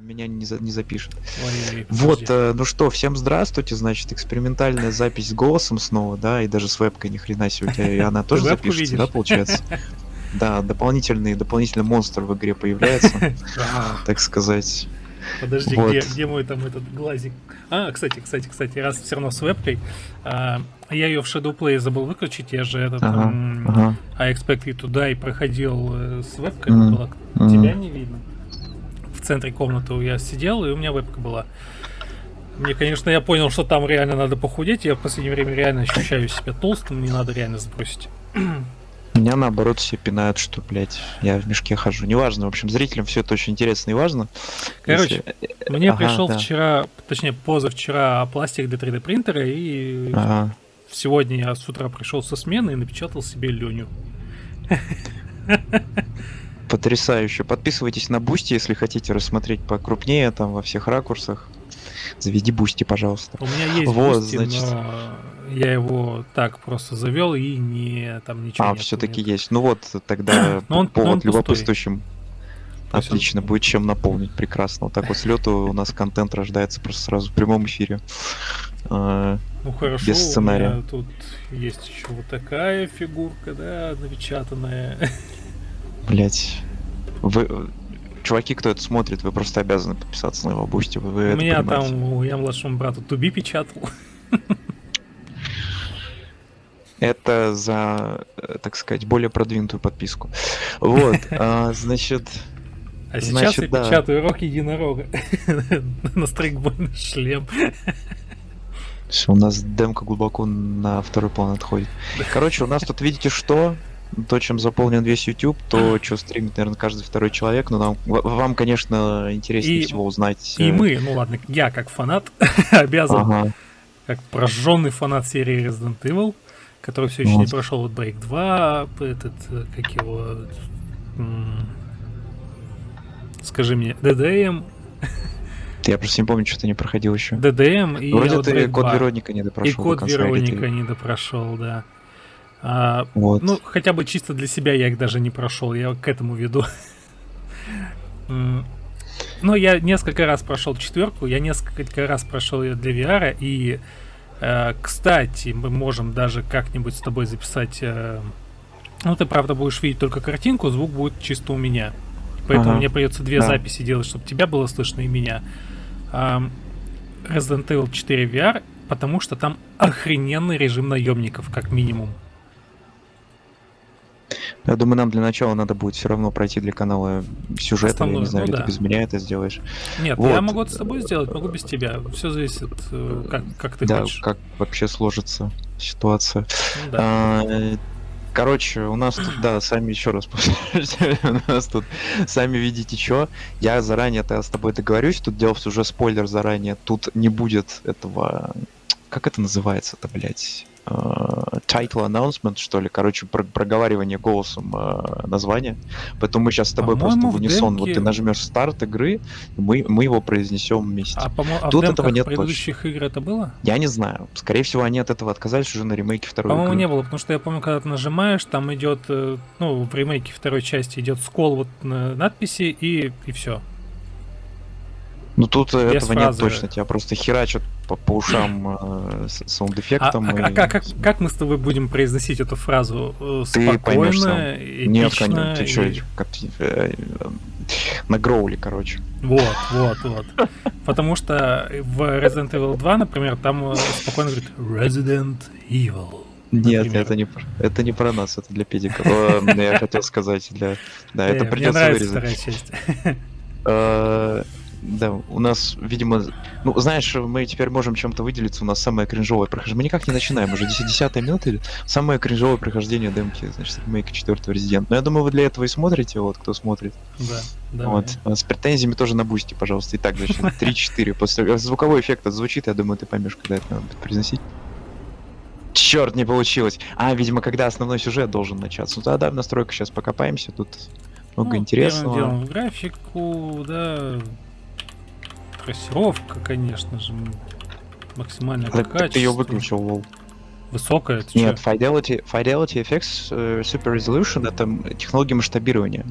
меня не, за, не запишет. Ой-ой-ой, Вот, э, ну что, всем здравствуйте, значит, экспериментальная запись с голосом снова, да, и даже с вебкой ни хрена себе у тебя, и она тоже запишется, видишь? да, получается? Да, дополнительный, дополнительный монстр в игре появляется, так сказать. Подожди, Вот. где, где мой там этот глазик? А, кстати, кстати, кстати, раз все равно с вебкой, а, я ее в Shadowplay забыл выключить, я же этот Ага, ага. I Expect You to Die проходил э, с вебкой, было, мгм. тебя не видно. В центре комнаты я сидел, и у меня вебка была. Мне, конечно, я понял, что там реально надо похудеть. Я в последнее время реально ощущаю себя толстым, мне надо реально сбросить. Меня наоборот все пинают, что, блядь, я в мешке хожу. Неважно, в общем, зрителям все это очень интересно и важно. Короче, Если- Мне Ага, пришел да. вчера, точнее, позавчера пластик для 3D принтера, и Ага. сегодня я с утра пришел со смены и напечатал себе Леню. Потрясающе. Подписывайтесь на Boosty, если хотите рассмотреть покрупнее, там, во всех ракурсах. Заведи Boosty, пожалуйста. У меня есть Вот, Boosty, значит. но я его так просто завел и не там ничего А, все-таки есть. Ну вот, тогда Но он- но он повод пустой. любопытствующим. То есть он- Отлично, будет чем наполнить, прекрасно. Вот так вот с лету у нас контент рождается просто сразу в прямом эфире. А, Ну хорошо, без сценария. у меня тут есть еще вот такая фигурка, да, напечатанная. Блять. Вы, чуваки, кто это смотрит, вы просто обязаны подписаться на его Boosty. Вы, вы У меня понимаете. там, я младшему брату Туби печатал. Это за, э, так сказать, более продвинутую подписку. Вот, а, значит, А сейчас Значит, я да. печатаю рок единорога на стрейкбольный шлем. Всё, у нас демка глубоко на второй план отходит. Короче, у нас тут, видите, что? То, чем заполнен весь YouTube, то, что стримит, наверное, каждый второй человек. Но нам, вам, конечно, интереснее И- всего узнать... И э, мы, ну ладно, я как фанат обязан, Ага. как прожженный фанат серии Resident Evil, который все еще не Вот. прошел вот Break 2, этот, э, как его, скажи мне, DDM, Я просто не помню, что ты не проходил еще. DDM и Вроде ты код 2. Вероника не допрошел И код Вероника не допрошел, да. А, Вот. Ну, хотя бы чисто для себя я их даже не прошел, я к этому веду. Но я несколько раз прошел четверку, я несколько раз прошел ее для VR, и, э, кстати, мы можем даже как-нибудь с тобой записать... э, Ну, ты, правда, будешь видеть только картинку, звук будет чисто у меня. Поэтому Ага. мне придется две Да. записи делать, чтобы тебя было слышно и меня. Ам, Resident Evil 4 VR, потому что там охрененный режим наемников, как минимум. Я думаю, нам для начала надо будет все равно пройти для канала сюжет, я не знаю, ну или да. ты без меня это сделаешь. Нет, Вот. я могу это с тобой сделать, могу без тебя. Все зависит, э, как, как ты да, хочешь. как вообще сложится ситуация. Ну да. А, Короче, у нас тут, да, сами еще раз у нас тут сами видите что. Я заранее -то с тобой договорюсь, тут делал уже спойлер заранее, тут не будет этого, как это называется-то, блядь, А, title announcement, что ли, короче, про- проговаривание голосом а, названия. Поэтому мы сейчас с тобой просто в унисон, вот демке- ты нажмешь старт игры, мы, мы его произнесем вместе. А, а тут этого нет предыдущих игр это было? Я не знаю. Скорее всего, они от этого отказались уже на ремейке второй По-моему, игры. не было, потому что я помню, когда ты нажимаешь, там идет, э, ну, в ремейке второй части идет скол вот на надписи и, и все. Ну тут э, Без этого фразы. нет точно, тебя просто херачат по, по ушам э, А, саунд-эффектом. а- а и- как, как, как мы с тобой будем произносить эту фразу? Э, Ты поймешь сам. Спокойно, Нет, конечно, ты и- как, э, э, на гроуле, короче. Вот, вот, вот. Потому что в Resident Evil 2, например, там спокойно говорит Resident Evil. Нет, это не, это не про нас, это для педиков. Я хотел сказать, для... Да, это придется вырезать. Да, у нас, видимо, ну, знаешь, мы теперь можем чем-то выделиться, у нас самое кринжовое прохождение. Мы никак не начинаем, уже 10 минута, или самое кринжовое прохождение демки, значит, ремейка 4 Резидент. Но я думаю, вы для этого и смотрите, вот, кто смотрит. Да, да. Вот. А С претензиями тоже на бусте, пожалуйста. Итак, значит, 3-4. После звуковой эффект отзвучит, я думаю, ты поймешь, когда это надо будет произносить. Черт, не получилось. А, видимо, когда основной сюжет должен начаться. Ну тогда в настройках сейчас покопаемся, тут много Ну, интересного. Первым делом графику, да, трассировка, конечно же, максимальное Так, так ты качество. ее выключил, лол. Высокое, ты Нет? Fidelity, Fidelity FX э, Super Resolution это технология масштабирования.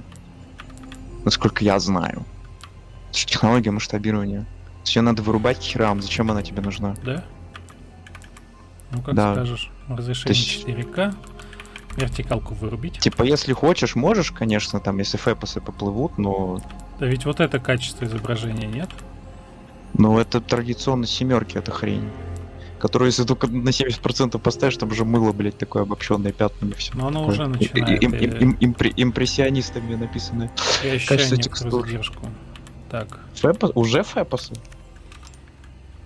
Насколько я знаю. Технология масштабирования. Ее надо вырубать к херам. Зачем она тебе нужна? Да? Ну как Да. скажешь. Разрешение есть- 4К. Вертикалку вырубить. Типа, если хочешь, можешь, конечно, там, если фэпосы поплывут, но, Да ведь вот это качество изображения нет? Но это традиционно семерки, это хрень. Которую, если только на 70% поставишь, там уже мыло, блядь, такое обобщенное пятнами все. Но оно уже начинает э, импрессионистами написано. я ощущаю качество текстур. задержку. Так. Фэпос? Уже фэпосы?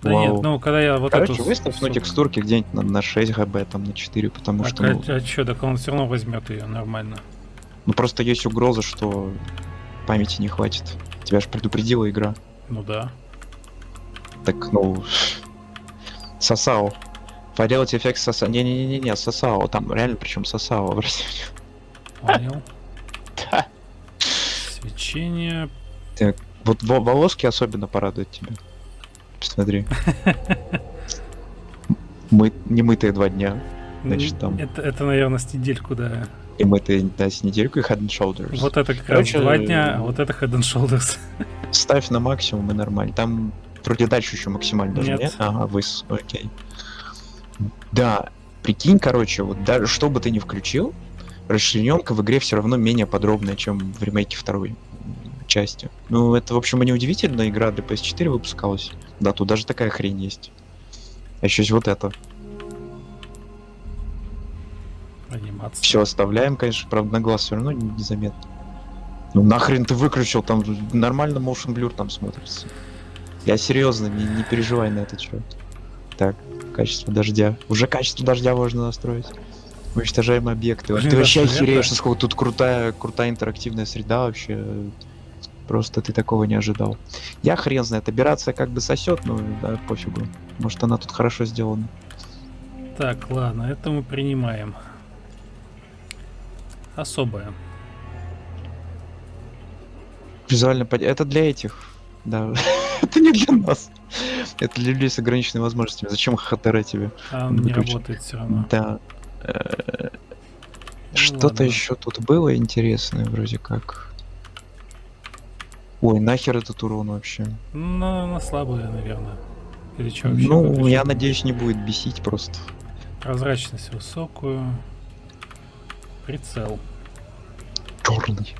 Да Вау. нет, ну когда я вот Короче, эту... выставь, ну, суку- текстурки где-нибудь на, на 6 гб, там, на 4, потому Так, что, ну, а, что, так он все равно возьмет ее нормально. ну, просто есть угроза, что памяти не хватит. Тебя же предупредила игра. Ну да. Так, ну, Сосао. Поделать эффект Сосао. Не-не-не-не, Сосао. Там реально причем Сосао. обратите Понял. Да. Свечение. Вот во- волоски особенно порадуют тебя. Посмотри. Мы не мытые два дня. Значит, там- Это, это, наверное, с недельку, да. И мытые, да, с недельку и Head and Shoulders. Вот это как Короче, раз два дня, а вот это Head and Shoulders. Ставь на максимум и нормально. Там вроде дальше еще максимально даже Нет. нет. Ага, выс, окей. Да, прикинь, короче, вот даже что бы ты ни включил, расчлененка в игре все равно менее подробная, чем в ремейке второй части. Ну, это, в общем, и не удивительно, игра для PS4 выпускалась. Да, тут даже такая хрень есть. А еще есть вот это. Анимация. Все оставляем, конечно, правда, на глаз все равно не- незаметно. Ну нахрен ты выключил, там нормально motion blur там смотрится. Я серьезно, не, не переживай на этот счет. Так, качество дождя. Уже качество дождя можно настроить. Уничтожаемые объекты. Блин, ты вообще охереешь, насколько тут крутая, крутая интерактивная среда вообще. Просто ты такого не ожидал. Я хрен знает, операция как бы сосет, но да, пофигу. Может она тут хорошо сделана. Так, ладно, это мы принимаем. Особое. Визуально под... Это для этих. Да. Это не для нас. Это для людей с ограниченными возможностями. Зачем ХТР тебе? А он не работает все равно. Да. Э, Ну Что-то еще тут было интересное, вроде как. Ой, нахер этот урон вообще? Ну, на слабое, наверное. Или что вообще? ну, я надеюсь, не будет бесить просто. Прозрачность высокую. Прицел. Черный.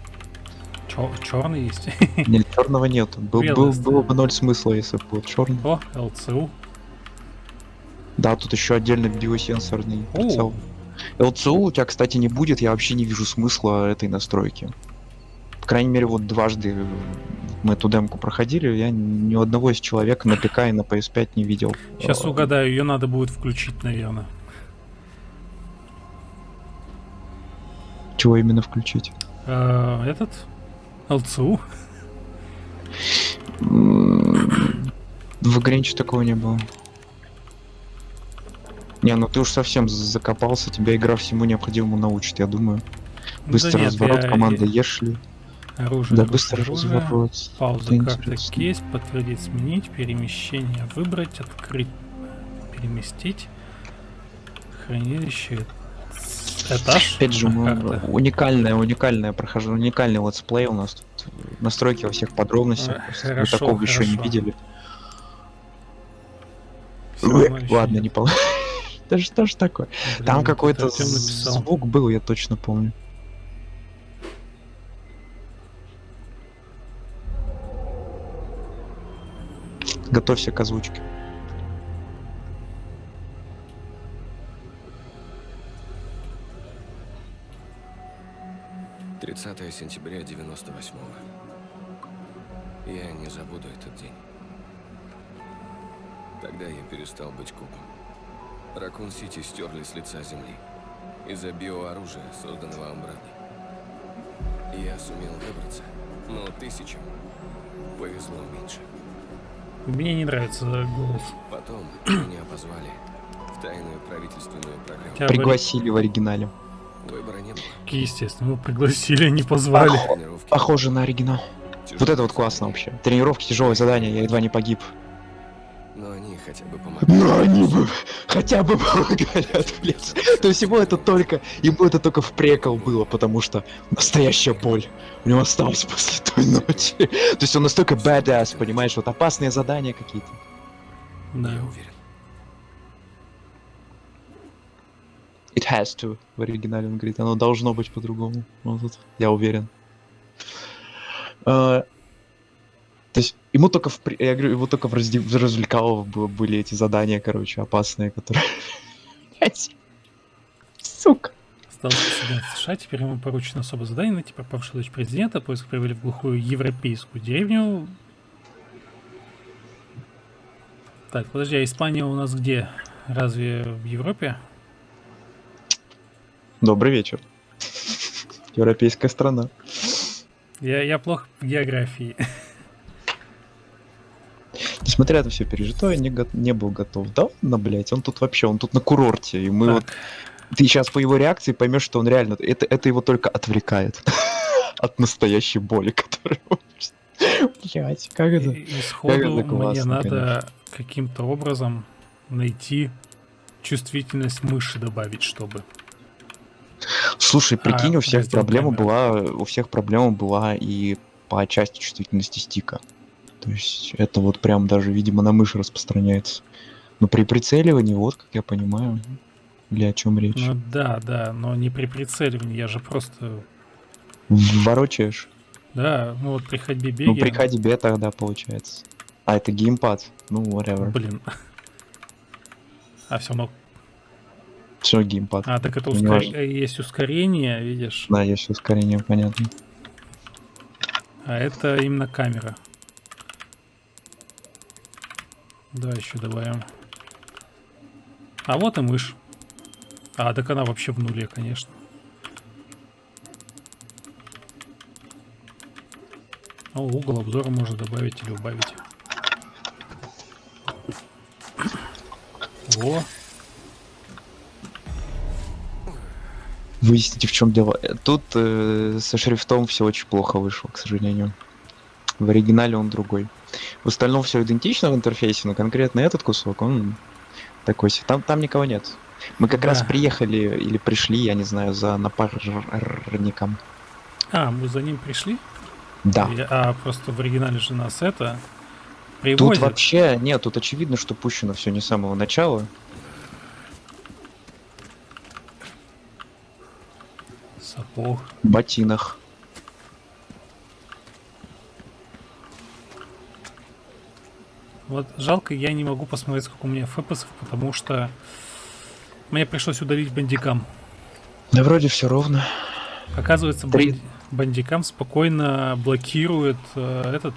Черный есть. Нет, черного нет. Был, был, было бы ноль смысла, если бы был черный. О, ЛЦУ. Да, тут еще отдельно биосенсорный О, прицел. ЛЦУ у тебя, кстати, не будет, я вообще не вижу смысла этой настройки. По крайней мере, вот дважды мы эту демку проходили, я ни одного из человек на ПК и на PS5 не видел. Сейчас Э, угадаю, ее надо будет включить, наверное. Чего именно включить? А, этот? ЛЦУ? В игре ничего такого не было. Не, ну ты уж совсем закопался, тебя игра всему необходимому научит, я думаю. Быстрый Да нет, разворот, я- команда Ешли. Оружие. Да, быстрый оружие. разворот. Пауза, интересно. кейс, подтвердить, сменить, перемещение, выбрать, открыть, переместить, хранилище, этаж, Опять же, мы- уникальное, уникальное прохождение, уникальный летсплей у нас тут. Настройки во всех подробностях. Хорошо, Вы такого еще не хорошо. видели. Ещё Ладно, не получилось. Да что ж такое? Блин, Там вот какой-то звук был, я точно помню. Готовься к озвучке. — 30 сентября 98-го. Я не забуду этот день. Тогда я перестал быть копом. Ракун-Сити стерли с лица земли. Из-за биооружия, созданного Амбраной. Я сумел выбраться, но тысячам повезло меньше. Мне не нравится голос. Потом меня позвали в тайную правительственную программу. Пригласили в оригинале. Выбора не было. Естественно, мы пригласили, не позвали. Тренировки Похоже на оригинал. Вот это вот тяжелые классно задания. вообще. Тренировки, тяжелое задание, я едва не погиб. Но они хотя бы помогают. Ну они бы хотя бы помогали отвлечься. То есть ему это только, ему это только в прикол было, потому что настоящая боль у него осталась после той ночи. То есть он настолько badass, понимаешь, вот опасные задания какие-то. Да. Я уверен. It has to. В оригинале он говорит, оно должно быть по-другому. Вот тут, я уверен. А, то есть ему только в, я говорю, ему только в, разде- в развлекалово были эти задания, короче, опасные, которые... Сука. Стал президент США, теперь ему поручено особое задание найти пропавшую дочь президента, поиск привели в глухую европейскую деревню. Так, подожди, а Испания у нас где? Разве в Европе? Добрый вечер. Европейская страна. Я, я плохо в географии. Несмотря на все пережитое, не, не был готов. Да, на блять, он тут вообще, он тут на курорте, и мы вот Так, ты сейчас по его реакции поймешь, что он реально это, это его только отвлекает от настоящей боли, которую он Блять, как это? и- и сходу это мне классно, надо каким-то образом найти чувствительность мыши добавить, чтобы. Слушай, прикинь, А, у всех раздел проблема была, у всех проблема была и по части чувствительности стика. То есть это вот прям даже, видимо, на мыши распространяется. Но при прицеливании, вот, как я понимаю, или о чем речь. Ну да, да, но не при прицеливании, я же просто... Ворочаешь. Да, ну вот при ходьбе Ну, беге... при ходьбе тогда получается. А, это геймпад. Ну, whatever. Блин. А все равно. Все геймпад. А, так это Ну, ускор- есть ускорение, видишь? Да, есть ускорение, понятно. А это именно камера. Да, еще добавим. А вот и мышь. А, так она вообще в нуле, конечно. О, угол обзора можно добавить или убавить. Во, Выясните, в чем дело. Тут э, со шрифтом все очень плохо вышло, к сожалению. В оригинале он другой. В остальном все идентично в интерфейсе, но конкретно этот кусок, он такой себе. Там, там никого нет. Мы как раз Да. приехали или пришли, я не знаю, за напарником. А, мы за ним пришли? Да. Я- А просто в оригинале же нас это Тут привозят. вообще, нет, тут очевидно, что пущено все не с самого начала. Сапог. В ботинах. Вот жалко, я не могу посмотреть, сколько у меня фпсов, потому что мне пришлось удалить бандикам. Да вроде все ровно. Оказывается, Три. бан- бандикам спокойно блокирует э, этот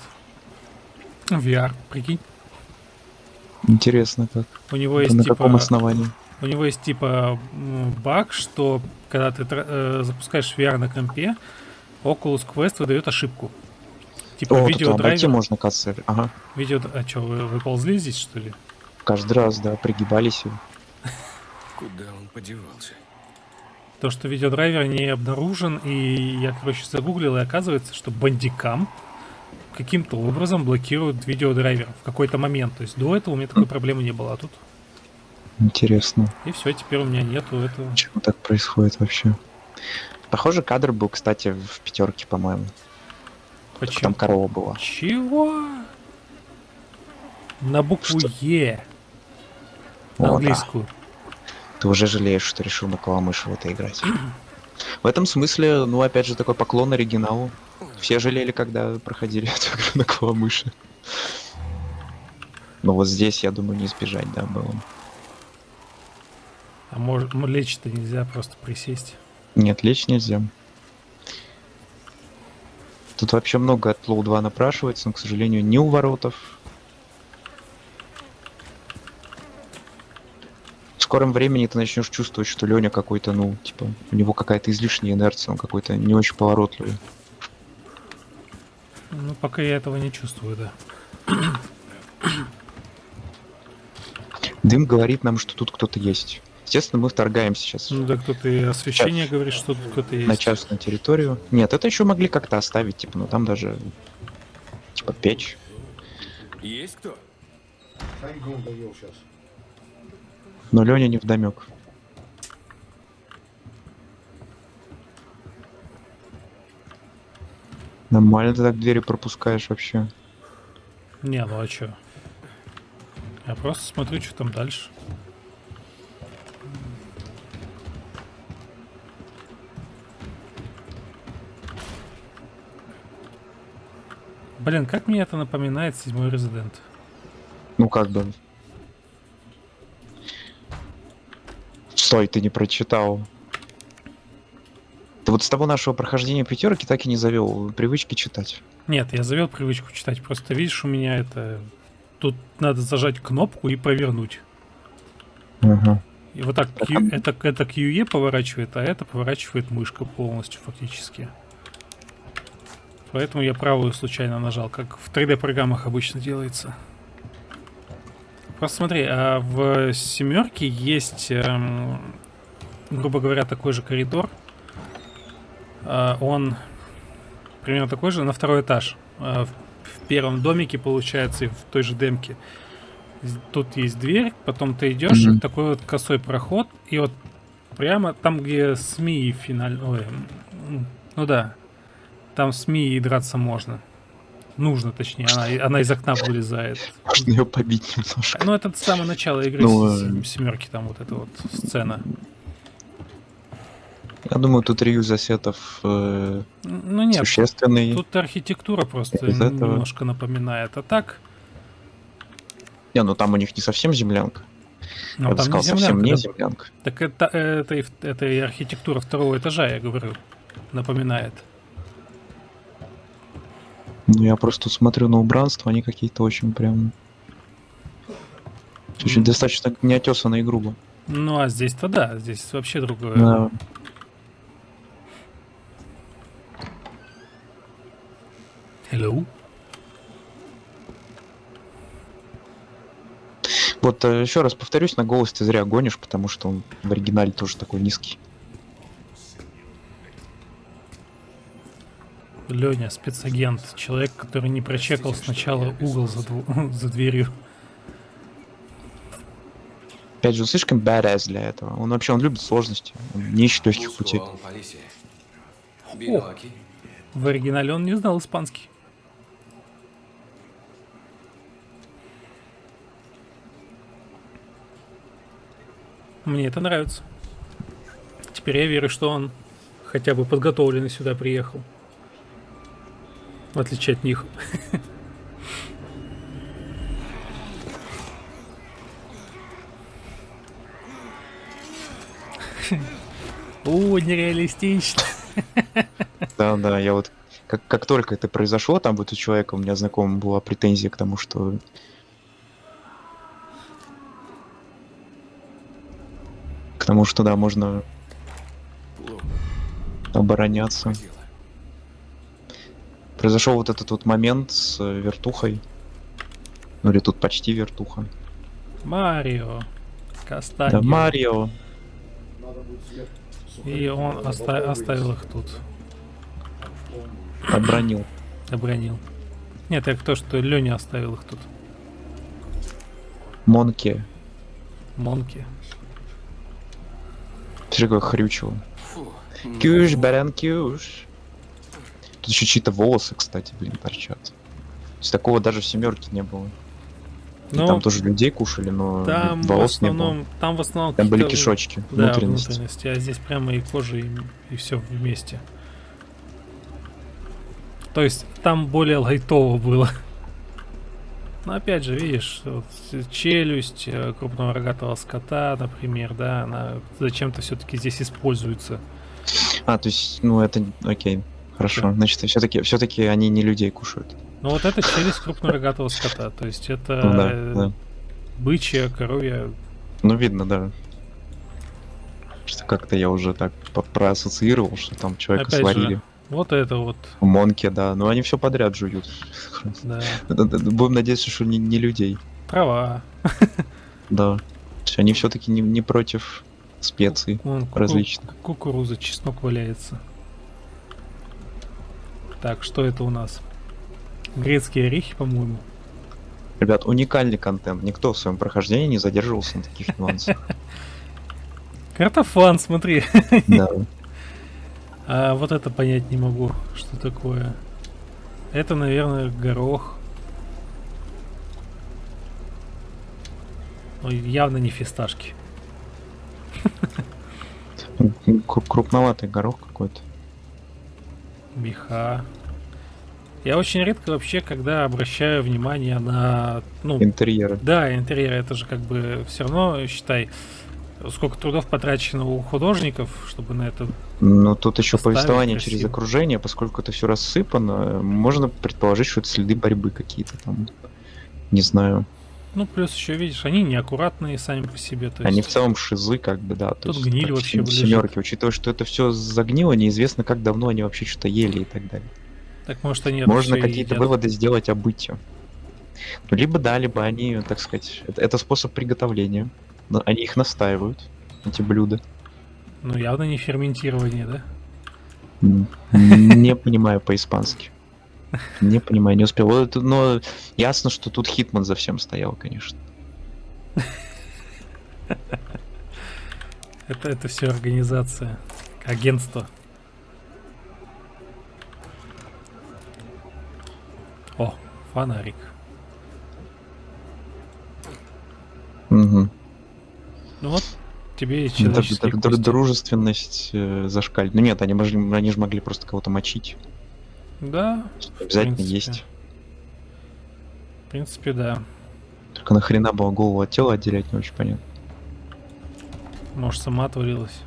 VR. Прикинь, Интересно как. у него Это есть на типа, каком основании? У него есть типа баг, что когда ты э, запускаешь VR на компе, Oculus Quest выдает ошибку. Типа О, тут обойти видеодрайвер, можно, кажется. Ага. видео... А что, вы, вы ползли здесь, что ли? Каждый раз, да, пригибались. Куда он подевался? То, что видеодрайвер не обнаружен, и я, короче, загуглил, и оказывается, что бандикам каким-то образом блокируют видеодрайвер в какой-то момент. То есть до этого у меня такой проблемы не было, а тут... Интересно, И все, теперь у меня нету этого. почему так происходит вообще. Похоже, кадр был, кстати, в пятерке, по-моему. Почему? Там корова была. Чего? На букву Что? Е. О, да. Английскую. Ты уже жалеешь, что решил на Каламыше в это играть. В этом смысле, ну, опять же, такой поклон оригиналу. Все жалели, когда проходили эту игру на Каламыше. Но вот здесь, я думаю, не избежать, да, было. А может, лечь-то нельзя просто присесть. Нет, лечь нельзя. Тут вообще много от Low 2 напрашивается, но, к сожалению, не у воротов. В скором времени ты начнешь чувствовать, что Леня какой-то, ну, типа, у него какая-то излишняя инерция, он какой-то не очень поворотливый. Ну, пока я этого не чувствую, да. Дым говорит нам, что тут кто-то есть. Естественно, мы вторгаемся сейчас Ну, да кто-то и освещение говорит, что тут кто-то есть. на частную территорию. Нет, это еще могли как-то оставить, типа, ну там даже, типа, печь. Есть кто? Но Леня не вдомек. Нормально ты так двери пропускаешь вообще. Не, ну а чё? Я просто смотрю, что там дальше. Блин, как мне это напоминает седьмой резидент. Ну как бы. Стой, ты не прочитал. Ты вот с того нашего прохождения пятерки так и не завел привычки читать. Нет, я завел привычку читать. Просто видишь, у меня это. Тут надо зажать кнопку и провернуть. Ага. И вот так Q- это, это QE поворачивает, а это поворачивает мышка полностью фактически. Поэтому я правую случайно нажал, как в 3D программах обычно делается. Просто смотри, а в семерке есть, эм, грубо говоря, такой же коридор. А, он примерно такой же на второй этаж. А, в, в первом домике, получается, и в той же демке. Тут есть дверь, потом ты идешь, Мгм. такой вот косой проход, и вот прямо там, где СМИ финаль... Ой, м, ну да, там СМИ и драться можно. Нужно, точнее, она, она из окна вылезает. Можно ее побить немножко. Ну, это с самого начала игры Ну, э. семерки, там вот эта вот сцена. Я думаю, тут реюз ассетов э, Ну нет, существенный. тут архитектура просто Из этого- немножко напоминает. А так, Не, ну там у них не совсем землянка. ну я бы там не сказал, совсем землянка. не да. землянка. Так это, это, в- это и архитектура второго этажа, я говорю, напоминает. Ну, я просто смотрю на убранство, они какие-то очень прям... Очень М. достаточно неотесанные и грубо. Ну а здесь-то да, здесь вообще другое. Да. Hello? Вот э, еще раз повторюсь, на голос ты зря гонишь, потому что он в оригинале тоже такой низкий. Леня, спецагент, человек, который не прочекал сначала угол за, дву- за дверью. Опять же, он слишком badass для этого. Он вообще, он любит сложности. Он не ищет легких путей. Aquí. В оригинале он не знал испанский. Мне это нравится. Теперь я верю, что он хотя бы подготовленный сюда приехал. В отличие от них. О, нереалистично. Да, да, я вот как, как только это произошло, там вот у человека, у меня знакомого была претензия к тому, что к тому, что да, можно обороняться. Произошел вот этот вот момент с э, вертухой. Ну или тут почти вертуха. Марио. Кастаньо. Да, Марио. Надо будет свет. И он оста- оставил их тут. Обронил. Обронил. Нет, я то, что Леня оставил их тут. Монки. Монки. Ты какое хрючево. Кюш, баран, кюш. Тут еще чьи-то волосы, кстати, блин, торчат. То есть такого даже в семерке не было. Ну, там тоже людей кушали, но там в волос не было. основном, там в основном Там были кишочки, Да, внутренности. внутренности. А здесь прямо и кожа, и, и все вместе. То есть там более лайтово было. Но опять же, видишь, вот челюсть э, крупного рогатого скота, например, да, она зачем-то все-таки здесь используется. А, то есть, ну это, окей, хорошо. Да. Значит, все-таки, все-таки они не людей кушают. Но вот это челюсть крупного рогатого скота, то есть это Ну да, да. бычья, коровья. Ну видно, да. Что как-то я уже так проассоциировал, что там человека Опять же, сварили. Вот это вот, В Монке, да. Ну они все подряд жуют. да. Будем надеяться, что не, не людей. Трава. Да. Они все-таки не, не против специй Вон различных. Кукуруза, чеснок валяется. Так, что это у нас? Грецкие орехи, по-моему. Ребят, уникальный контент. Никто в своем прохождении не задерживался на таких нюансах. Картофан, смотри. Да. А вот это понять не могу, что такое. Это, наверное, горох. Ой, явно не фисташки. Кру- Крупноватый горох какой-то. Меха. Я очень редко вообще, когда обращаю внимание на, ну, Интерьеры. да, интерьер, это же как бы все равно, считай, сколько трудов потрачено у художников, чтобы на это... Но тут еще повествование через красиво. окружение, поскольку это все рассыпано, можно предположить, что это следы борьбы какие-то там. Не знаю. Ну, плюс еще, видишь, они неаккуратные сами по себе. То Они есть... в целом шизы, как бы, да. То Тут есть гниль вообще лежит. семерки, учитывая, что это все загнило, неизвестно, как давно они вообще что-то ели и так далее. Так может они Можно какие-то выводы сделать о быте. Ну, либо да, либо они, так сказать, это, это способ приготовления. Но Они их настаивают, эти блюда. Ну, явно не ферментирование, да? Не понимаю по-испански. Не понимаю, не успел. Вот Но ясно, что тут Хитман за всем стоял, конечно. Это, это все организация, агентство. О, фонарик. Мгм. Ну вот, тебе кости. Дружественность э, зашкалит. Ну нет, они, они же могли просто кого-то мочить. Да, Обязательно есть. в принципе, да. Только нахрена было голову от тела отделять, не очень понятно. Может, сама отвалилась.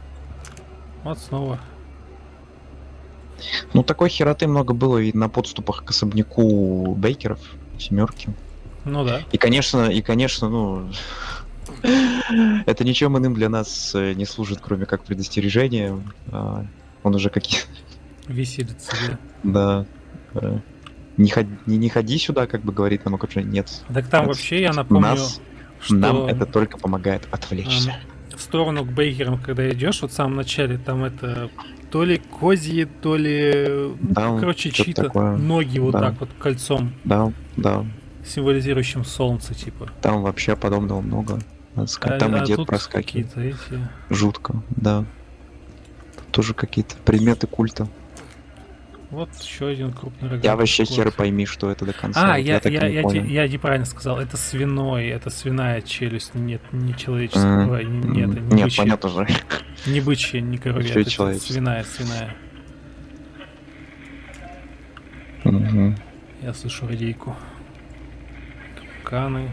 Вот снова. Ну такой хероты много было и на подступах к особняку Бейкеров, семерки. Ну да. И конечно, и конечно, ну это ничем иным для нас э, не служит, кроме как предостережения. А, Он уже какие Виселица, да. да. э, Не, ходи, не, не ходи сюда, как бы говорит нам окружение. Нет. Так там Нас- вообще, я напомню, нас- что Нам это только помогает отвлечься. в сторону к Бейкерам, когда идешь, вот в самом начале, там это то ли козьи, то ли... ну, Да, короче, чьи-то такое. ноги вот Да. так вот кольцом, Да, да. символизирующим солнце, типа. Там вообще подобного много. Надо сказать, там а, и дед проскакивает. эти... Жутко, да. Тут тоже какие-то предметы культа. Вот еще один крупный рогатый Я вообще хер пойми, что это до конца. А, я, я, не я, те- я неправильно сказал. Это свиной, это свиная челюсть, нет, не человеческого, нет, не Нет, бычья, понятно же. не бычья, не коровья, это свиная, свиная. Мгм. Я слышу радийку. Капканы.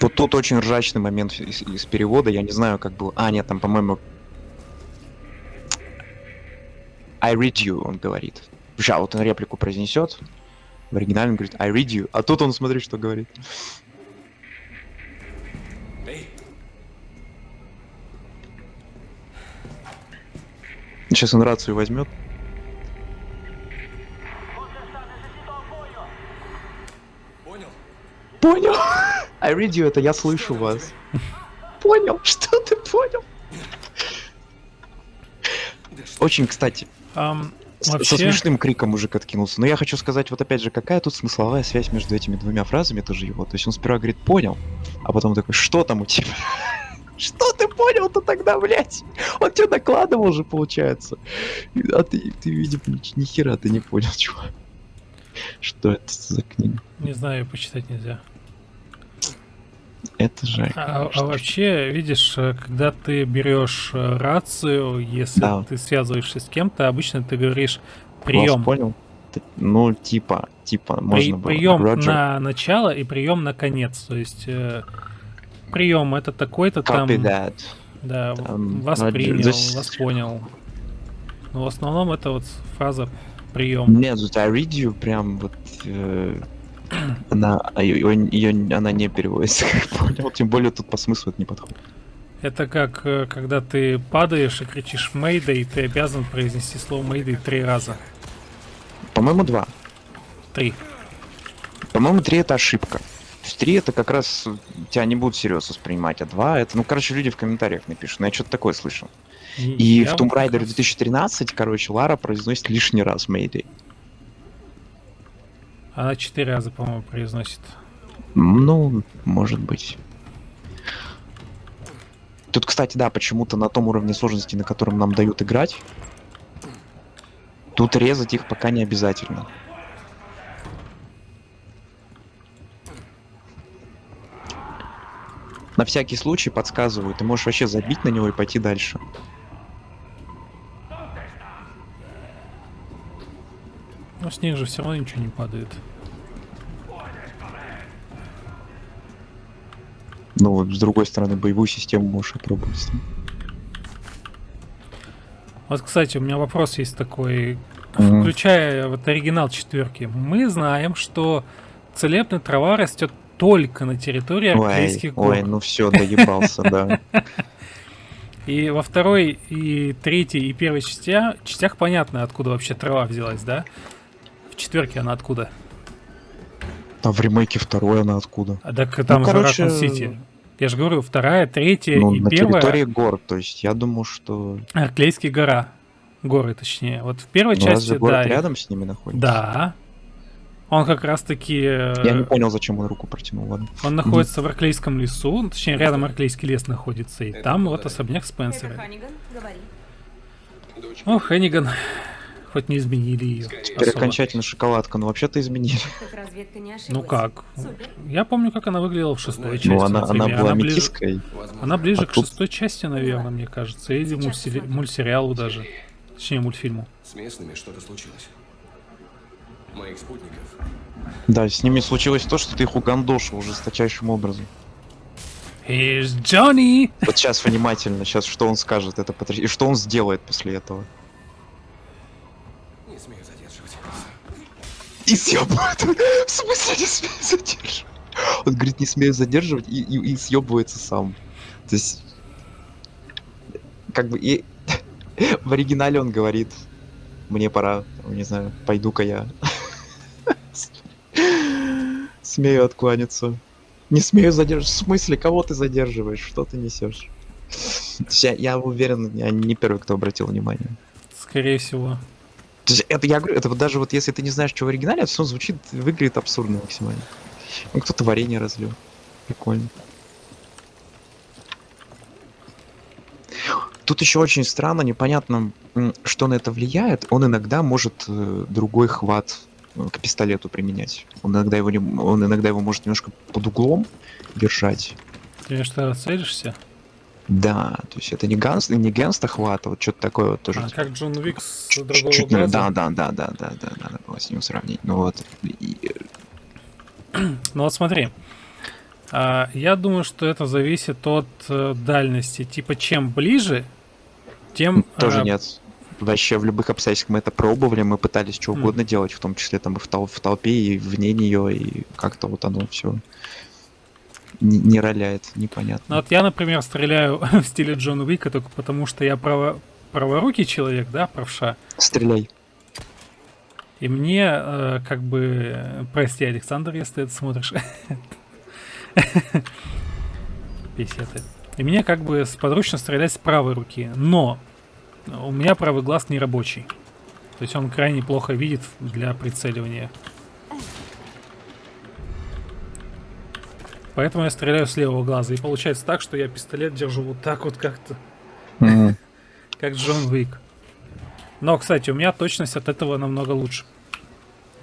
Вот тут очень ржачный момент из, из перевода. Я не знаю, как был. А, нет, там, по-моему... I read you, он говорит. Сейчас вот он реплику произнесет. В оригинале он говорит I read you. А тут он, смотри, что говорит. Сейчас он рацию возьмет. Понял. I read you, это я слышу вас. Понял. Что ты понял? Очень, кстати, Ам, с- со вообще, смешным криком мужик откинулся. Но я хочу сказать, вот опять же, какая тут смысловая связь между этими двумя фразами тоже его. То есть он сперва говорит «понял», а потом такой «что там у тебя?» Что ты понял-то тогда, блядь? Он тебе докладывал же, получается. А ты, ты видимо, ни, ни хера ты не понял, чувак. Что это за книга? не знаю, почитать нельзя. Это же... А, а вообще, видишь, э, когда ты берешь э, рацию, если Да. ты связываешься с кем-то, обычно ты говоришь Вас прием. понял? Ты- Ну, типа, типа, можно было. прием Roger. на начало и прием на конец. То есть прием это такой-то там. That. Да, Там, вас Roger. принял, Здесь- вас понял. Но в основном это вот фраза прием. Нет, тут I read you прям вот... э, она, ее, она не переводится, как понял. Тем более тут по смыслу это не подходит. Это как э, когда ты падаешь и кричишь Мэйдэй, ты обязан произнести слово Мэйдэй три раза. По-моему, два. Три. По-моему, три это ошибка. То есть 3 это как раз тебя не будут всерьез воспринимать, а 2 это, ну, короче, люди в комментариях напишут, но я что-то такое слышал. И я в Tomb Raider раз- 2013, короче, Лара произносит лишний раз Mayday. Она четыре раза, по-моему, произносит. Ну, может быть. Тут, кстати, да, почему-то на том уровне сложности, на котором нам дают играть, тут резать их пока не обязательно. На всякий случай подсказываю, ты можешь вообще забить на него и пойти дальше. Но с них же все равно ничего не падает. Ну, вот, с другой стороны, боевую систему можешь опробовать. Вот, кстати, у меня вопрос есть такой. Мгм. Включая вот оригинал четверки, мы знаем, что целебная трава растет только на территории Ой, Арклейских гор. ой, ну все, доебался, да. И во второй, и третьей, и первой частях, частях понятно, откуда вообще трава взялась, да? В четверке она откуда? А в ремейке второй она откуда? А так там Ну, же короче, Ракун Сити. Я же говорю, вторая, третья Ну, и на первая территории гор, то есть я думаю, что Арклейские гора. Горы, точнее. Вот в первой ну, части, разве город да. рядом с ними находится? Да. Он как раз таки... Я не понял, зачем он руку протянул, ладно. Он находится в Арклейском лесу, ну, точнее, рядом Арклейский лес находится, и Это там вот особняк Это Спенсера. Ханиган, говори. Дочка, О, Хенниган. Хоть не изменили ее. Теперь окончательно шоколадка, но вообще-то изменили. Ну как? Я помню, как она выглядела в шестой Ну, части. Ну, она, она была ближе, метиской. возможно, она ближе А к тут- шестой части, наверное, мне кажется. Или мультсери- мультсериалу даже. Точнее, мультфильму. с местными что-то случилось. Моих спутников Да, с ними случилось то, что ты их угандошил жесточайшим образом. Here's Johnny! Вот сейчас внимательно, сейчас что он скажет, это потрясающе. И что он сделает после этого? не смею задерживать. И съебывает. В смысле не смею задерживать? Он говорит, не смею задерживать и, и, и съебывается сам. То есть, как бы и в оригинале он говорит, мне пора, не знаю, пойду-ка я. Смею откланяться. Не смею задерживать. В смысле, кого ты задерживаешь? Что ты несешь? Я, я уверен, я не первый, кто обратил внимание. Скорее всего. То есть это я говорю, это вот даже вот если ты не знаешь, что в оригинале, это все звучит, выглядит абсурдно максимально. Ну, кто-то варенье разлил. Прикольно. Тут еще очень странно, непонятно, что на это влияет. Он иногда может э, другой хват э, к пистолету применять. Он иногда его, не, он иногда его может немножко под углом держать. Ты что, целишься? Да, то есть это не ганс, не генста хват, а вот что-то такое вот тоже. А как Джон Уик с Чуть- другого чуть не- глаза? Да, да, да, да, да, да, надо было с ним сравнить. Ну вот. и, э, Ну вот смотри. А, я думаю, что это зависит от э, дальности. Типа, чем ближе, тем... Тоже а, нет. Вообще в любых обстоятельствах мы это пробовали, мы пытались что угодно делать, в том числе там и в, тол- в толпе, и вне нее, и как-то вот оно все не, не роляет, Ну непонятно. вот я, например, стреляю в стиле Джона Уика только потому, что я право... праворукий человек, да, правша. Стреляй. И мне, э, как бы, прости, Александр, если ты это смотришь. Песеты. И мне как бы сподручно стрелять с правой руки. Но у меня правый глаз не рабочий. То есть он крайне плохо видит для прицеливания. Поэтому я стреляю с левого глаза. И получается так, что я пистолет держу вот так вот как-то, как Джон Уик. Но, кстати, у меня точность от этого намного лучше,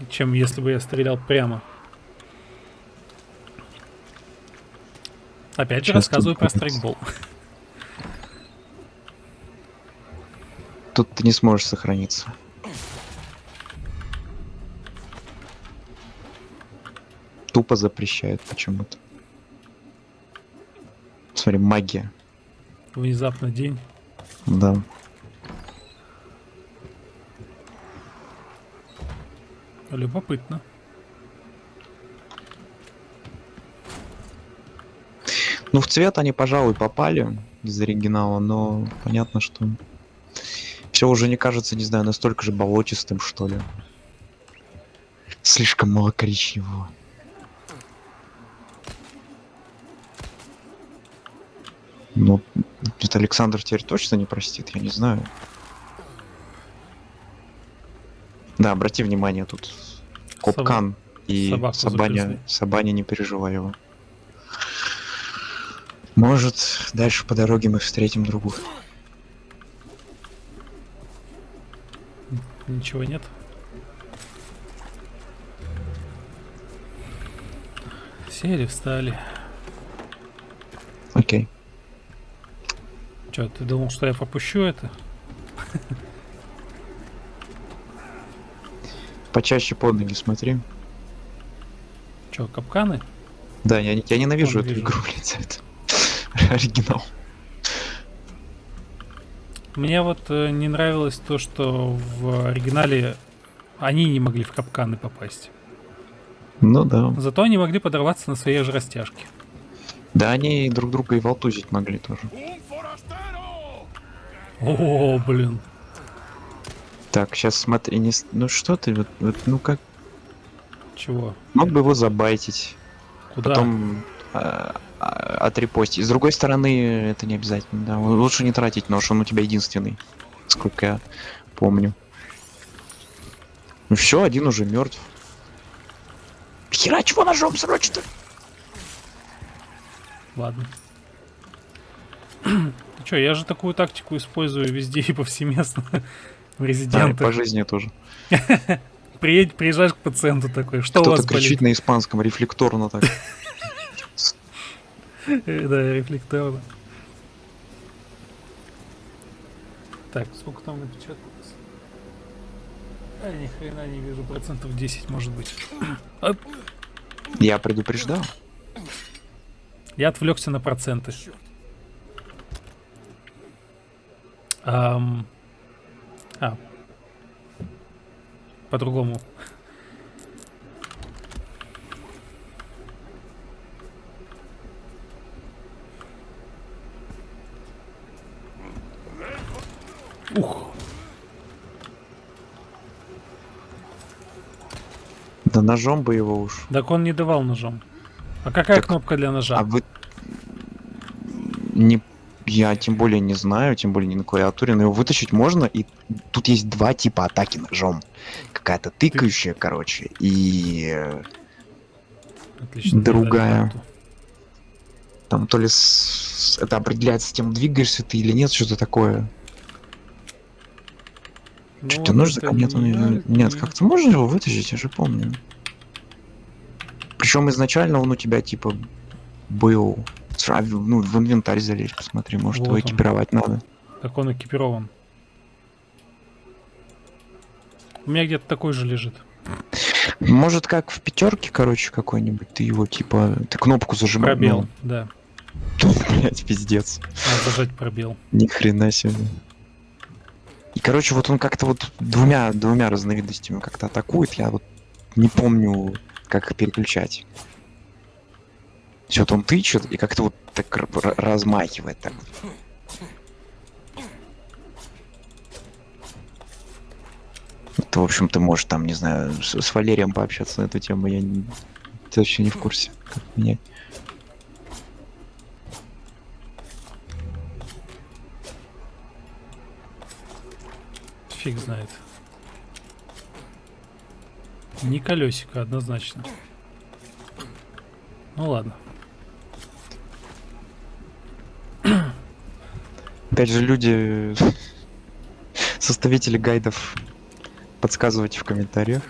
чем если бы я стрелял прямо. Опять же Сейчас рассказываю про страйкбол. Тут ты не сможешь сохраниться. Тупо запрещает почему-то. Смотри, магия. Внезапно день. Да. Любопытно. Ну, в цвет они, пожалуй, попали из оригинала, но понятно, что все уже не кажется, не знаю, настолько же болотистым, что ли. Слишком мало коричневого. Ну, это Александр теперь точно не простит, я не знаю. Да, обрати внимание, тут Копкан и собаку Сабаня. Сабаня, не переживай его. Может, дальше по дороге мы встретим другую. Ничего нет. Сели, встали. Окей. Че, ты думал, что я пропущу это? Почаще под ноги смотри. Че, капканы? Да, я, я ненавижу эту игру, за это. Оригинал. Мне вот э, не нравилось то, что в оригинале они не могли в капканы попасть. Ну да. Зато они могли подорваться на своей же растяжке. Да, они друг друга и волтузить могли тоже. О, блин. Так, сейчас смотри, не... ну что ты, вот, вот, ну как, Чего? мог бы его забайтить, Куда? потом а, а, отрепостить. С другой стороны, это не обязательно, да. Лучше не тратить нож, он у тебя единственный, сколько я помню. Ну все, один уже мертв. Хера чего ножом срочно? Ладно. Че, я же такую тактику использую везде и повсеместно. В Да, резидентах. по жизни тоже. Приедь, приезжаешь к пациенту такой, что у Кто-то вас кричит болит? на испанском рефлекторно так. Да, рефлекторно. Так, сколько там напечаталось? А, ни хрена не вижу, процентов 10 может быть. Оп, Я предупреждал. Я отвлекся на проценты. Ам, А. По-другому. Ух, Да ножом бы его уж. так он не давал ножом. А какая Так, кнопка для ножа? А вы не я тем более не знаю, тем более не на клавиатуре, но его вытащить можно, и тут есть два типа атаки ножом. Какая-то тыкающая, короче, и Отлично, другая. там то ли с- это определяется тем, двигаешься ты или нет, что-то такое. Ну, Что-то нож за нет, он- не- нет, не- как-то можно его вытащить, я же помню. Причем изначально он у тебя типа был. Сра- Ну, в инвентарь залезть, посмотри, может его Вот он. экипировать надо. Так он экипирован. У меня где-то такой же лежит. Может, как в пятерке, короче, какой-нибудь, ты его типа, ты кнопку зажимаешь. Пробел, да. Блять, пиздец. Надо зажать пробел. Ни хрена себе. И, короче, вот он как-то вот двумя, двумя разновидностями как-то атакует. Я вот не помню, как их переключать. Все, вот он тычет и как-то вот так размахивает так. Это, в общем, ты можешь там, не знаю, с, с Валерием пообщаться на эту тему. Я не, ты вообще не в курсе, как менять. Фиг знает. Не колесико, однозначно. Ну ладно. Опять же, люди, составители гайдов, подсказывайте в комментариях.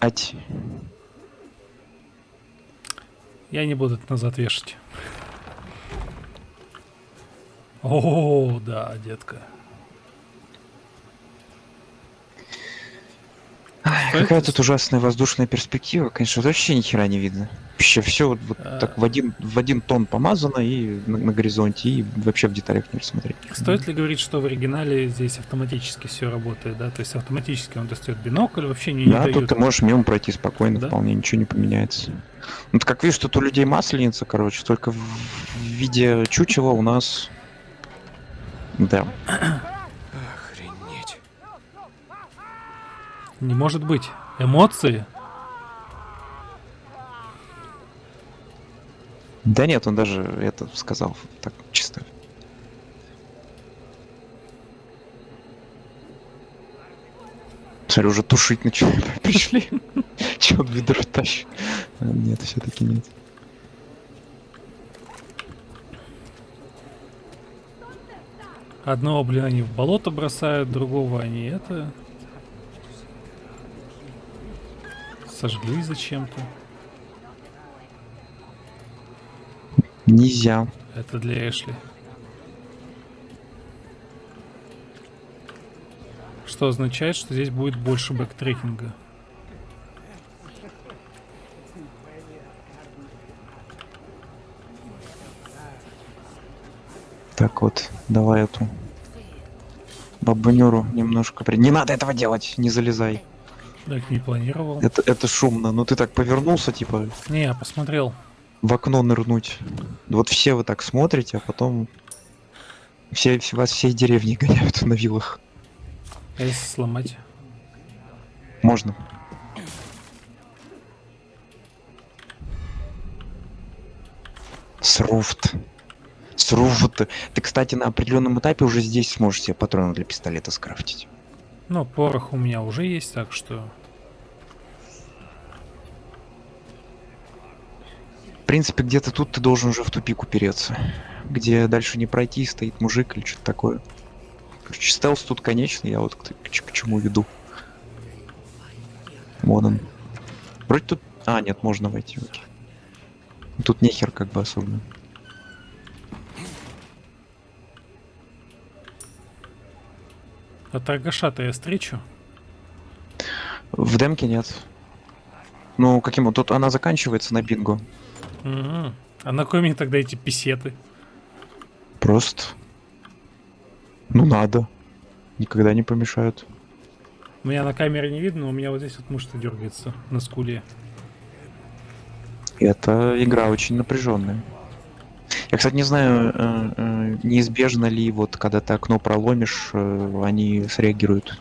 Ать. Я не буду это назад вешать. О, да, детка. Ай, Что какая тут ужасная воздушная перспектива. Конечно, вот вообще ни хера не видно. Вообще все вот, вот А. так в один, в один тон помазано и на, на горизонте, и вообще в деталях не рассмотреть. Стоит ли говорить, что в оригинале здесь автоматически все работает, да? То есть автоматически он достает бинокль, вообще не, не Да, тут ты можешь мимо пройти спокойно, Да? вполне ничего не поменяется. Ну, ты как видишь, тут у людей масленица, короче, только в, в виде чучела у нас... Да. Не может быть. Эмоции? Да нет, он даже это сказал так чисто. Смотри, уже тушить начали. Пришли. Че он ведро тащит? А, нет, все-таки нет. Одного, блин, они в болото бросают, другого они это... Сожгли зачем-то. Нельзя. Это для Эшли. Что означает, что здесь будет больше бэктрекинга. Так вот, давай эту бабунюру немножко... при- Не надо этого делать, не залезай. Так не планировал. Это, это шумно. Ну ты так повернулся, типа, Не, я посмотрел. в окно нырнуть. Вот все вы так смотрите, а потом все, все- вас всей деревни гоняют на вилах. А если сломать? Можно. Сруфт. Сруфт. Ты, кстати, на определенном этапе уже здесь сможешь себе патроны для пистолета скрафтить. Ну, порох у меня уже есть, так что... В принципе, где-то тут ты должен уже в тупик упереться. Где дальше не пройти, стоит мужик или что-то такое. Короче, стелс тут конечный, я вот к, к к чему веду. Вон он. Вроде тут... А, нет, можно войти, окей. Тут нехер как бы особенно. А торгаша-то я встречу? В демке нет. Ну, каким вот тут она заканчивается на бинго. Мгм. А на кой мне тогда эти писеты? Просто. Ну надо. Никогда не помешают. Меня на камере не видно, но у меня вот здесь вот мышца дергается на скуле. Это игра очень напряженная. Я, кстати, не знаю, э, э, неизбежно ли вот когда ты окно проломишь, э, они среагируют.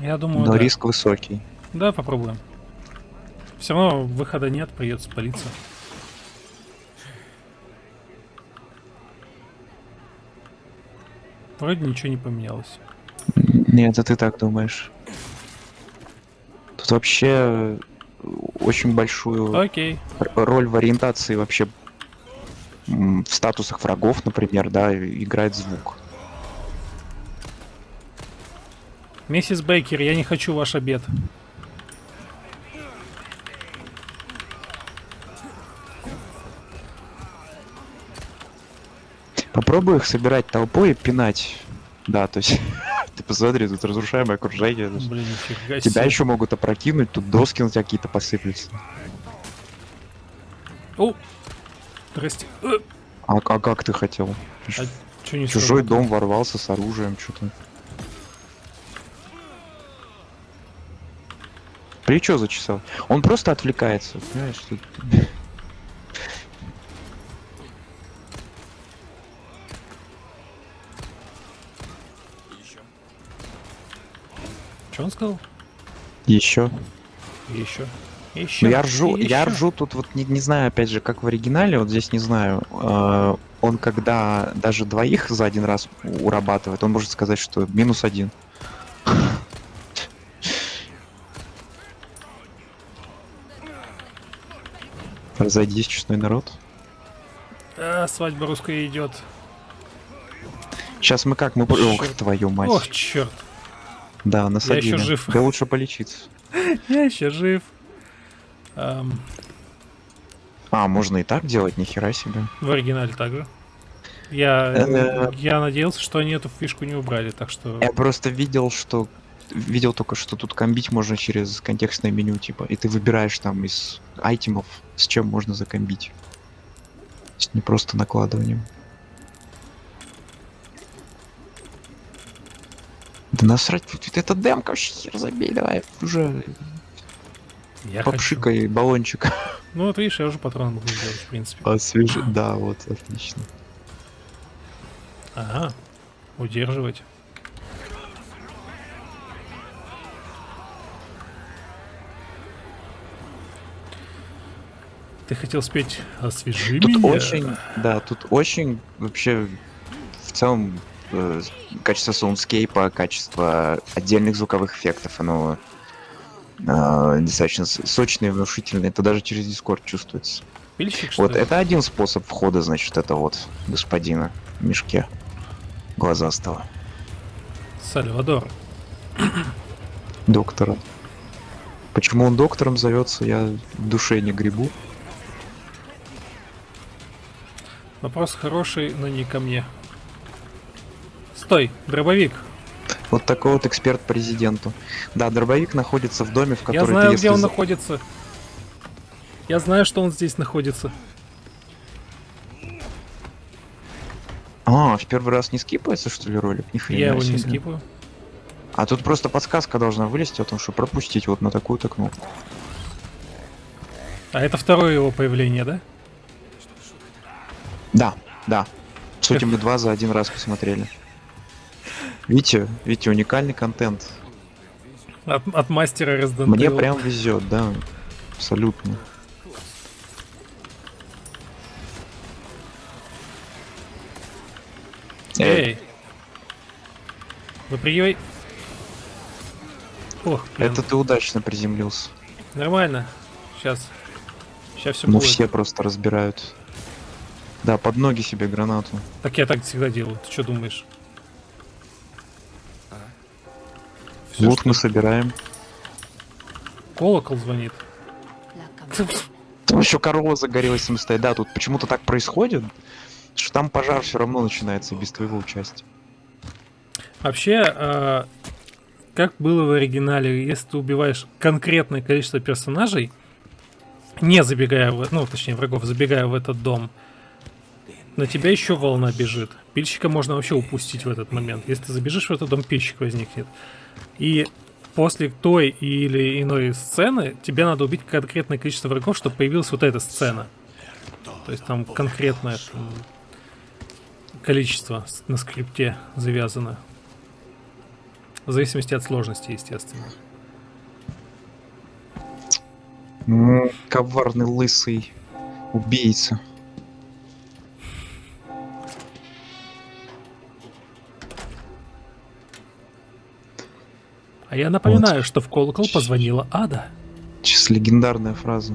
Я думаю, Но да. риск высокий. Да, попробуем. Все равно выхода нет, придется палиться. Вроде ничего не поменялось. Нет, это ты так думаешь. Тут вообще очень большую Окей. роль в ориентации вообще в статусах врагов, например, да, играет звук. Миссис Бейкер, я не хочу ваш обед. Попробуй их собирать толпой и пинать. Да, то есть ты посмотри, тут разрушаемое окружение. Блин, Тебя еще могут опрокинуть, тут доски на тебя какие-то посыплются. О! Здрасте. А, а как ты хотел? А не Чужой сработало? дом ворвался с оружием, что-то. Плечо зачесал. Он просто отвлекается, понимаешь? тут- Чё он сказал? Еще. Еще. Еще. Ну я ржу, я ржу тут вот не, не знаю, опять же, как в оригинале, вот здесь не знаю. э, он когда даже двоих за один раз урабатывает, он может сказать, что минус один. Разойдись, честной народ. А, свадьба русская идет. Сейчас мы как? Мы... по- Ох, твою мать. Ох, черт. Да, насадили. ещё жив. Да лучше полечиться. Я еще жив. Ам, А, можно и так делать, нихера себе. в оригинале также. Я, Э. я надеялся, что они эту фишку не убрали, так что... Я просто видел, что видел только, что тут комбить можно через контекстное меню, типа, и ты выбираешь там из айтемов, с чем можно закомбить. То есть не просто накладыванием. Да насрать, это демка, вообще хер забей, давай уже Я хочу. попшикай баллончик. Ну вот видишь, я уже патрон могу сделать, в принципе. Освежи. Да, вот, отлично. Ага. Удерживать. Ты хотел спеть «Освежи Тут меня». очень, да, тут очень вообще в целом э, качество саундскейпа, качество отдельных звуковых эффектов, оно э, достаточно с- сочное и внушительное. Это даже через Discord чувствуется. Пильщик, Вот ли? это один способ входа, значит, это вот господина в мешке глазастого Сальвадор. доктора. Почему он доктором зовется, я в душе не грибу. Вопрос хороший, но не ко мне. Стой, дробовик. Вот такой вот эксперт президенту. Да, дробовик находится в доме, в который Я ты, знаю, если где он находится. Я знаю, что он здесь находится. А, в первый раз не скипается, что ли, ролик? Ни хрена Я его не скипаю. А тут просто подсказка должна вылезти о том, что пропустить вот на такую-то кнопку. А это второе его появление, да? Да, да. Сути мы два за один раз посмотрели. Видите, видите, уникальный контент. От, от мастера Resident Мне Evil. прям везет, да. Абсолютно. Эй! Выпрыгивай. Ох, блин. Это ты удачно приземлился. Нормально. Сейчас. Сейчас все Ну будет. все просто разбирают. Да, под ноги себе гранату. Так я так всегда делаю. Ты что думаешь? Всё, Лут что мы собираем. Колокол звонит. Там еще корова загорелась стоит. Да, тут почему-то так происходит, что там пожар все равно начинается без твоего участия. Вообще, а, как было в оригинале, если ты убиваешь конкретное количество персонажей, не забегая в, ну, точнее, врагов, забегая в этот дом, на тебя еще волна бежит. Пильщика можно вообще упустить в этот момент. Если ты забежишь в этот дом, пильщик возникнет. И после той или иной сцены тебе надо убить конкретное количество врагов, чтобы появилась вот эта сцена. То есть там конкретное там, количество на скрипте завязано. В зависимости от сложности, естественно. Коварный лысый убийца. А я напоминаю, что в колокол позвонила Ада. Сейчас легендарная фраза.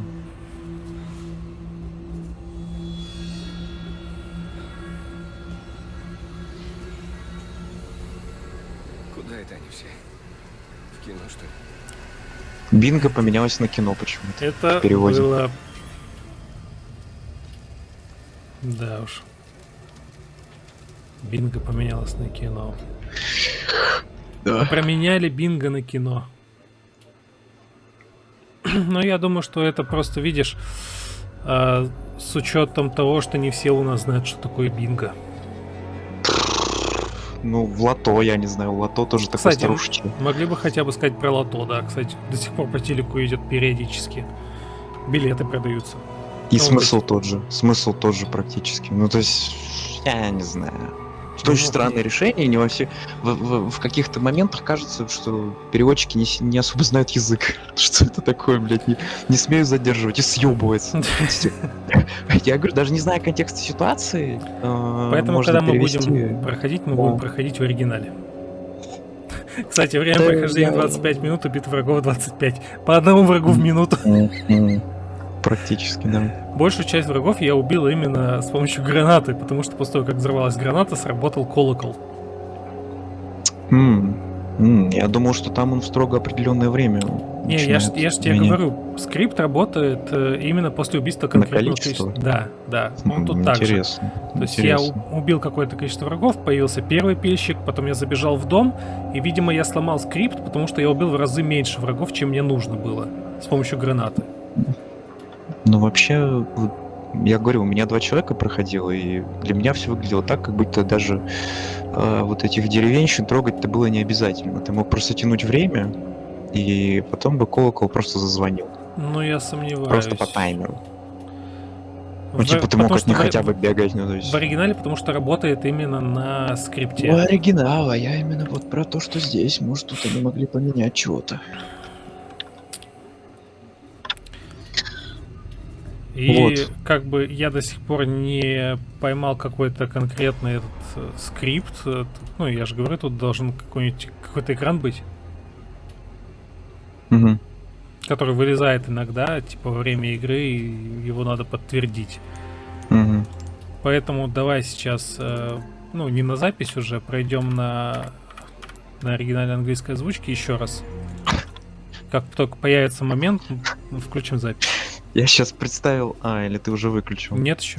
Куда это они все? В кино, что ли? Бинго поменялось на кино почему-то. Это было... Да уж. Бинго поменялось на кино. Да. Променяли бинго на кино. Но я думаю, что это просто, видишь, а, с учетом того, что не все у нас знают, что такое бинго. Ну, в лото, я не знаю, в лото тоже такой Кстати, старушечий. Могли бы хотя бы сказать про лото, да. Кстати, до сих пор по телеку идет периодически. Билеты продаются. И ну, смысл тот же. Смысл тот же практически. Ну, то есть, я не знаю. Это очень Ну, странное решение. Не во все... в, в- в каких-то моментах кажется, что переводчики не, не особо знают язык. Что это такое, блядь, не, не смею задерживать и съебывается. Я говорю, даже не зная контекста ситуации, э, Поэтому, когда мы будем проходить, мы будем проходить в оригинале. Кстати, время прохождения я- 25 минут, убит врагов 25. По одному врагу в минуту. Практически, да. Большую часть врагов я убил именно с помощью гранаты, потому что после того, как взорвалась граната, сработал колокол. М, м, Я думал, что там он в строго определенное время. Не, я ж, я ж тебе говорю, скрипт работает э, именно после убийства конкретного количества. Да, да. Он М, тут так же. То есть я интересно. у- убил какое-то количество врагов, появился первый пильщик, потом я забежал в дом, и, видимо, я сломал скрипт, потому что я убил в разы меньше врагов, чем мне нужно было с помощью гранаты. Ну, вообще, я говорю, у меня два человека проходило, и для меня все выглядело так, как будто даже э, вот этих деревенщин трогать-то было не обязательно. Ты мог просто тянуть время, и потом бы колокол просто зазвонил. Ну, я сомневаюсь. Просто по таймеру. В- Ну, типа, ты мог потому от них в- хотя бы бегать, ну, то есть... В оригинале, потому что работает именно на скрипте. У оригинала, я именно вот про то, что здесь, может, тут они могли поменять чего-то. И Вот. как бы я до сих пор не поймал какой-то конкретный этот э, скрипт. э, Ну, я же говорю, тут должен какой-нибудь какой-то экран быть, Мгм. который вылезает иногда, типа во время игры, и его надо подтвердить. Мгм. Поэтому давай сейчас, э, ну, не на запись уже, пройдем на, на оригинальной английской озвучке еще раз. Как только появится момент, включим запись. Я сейчас представил... А, или ты уже выключил? Нет еще?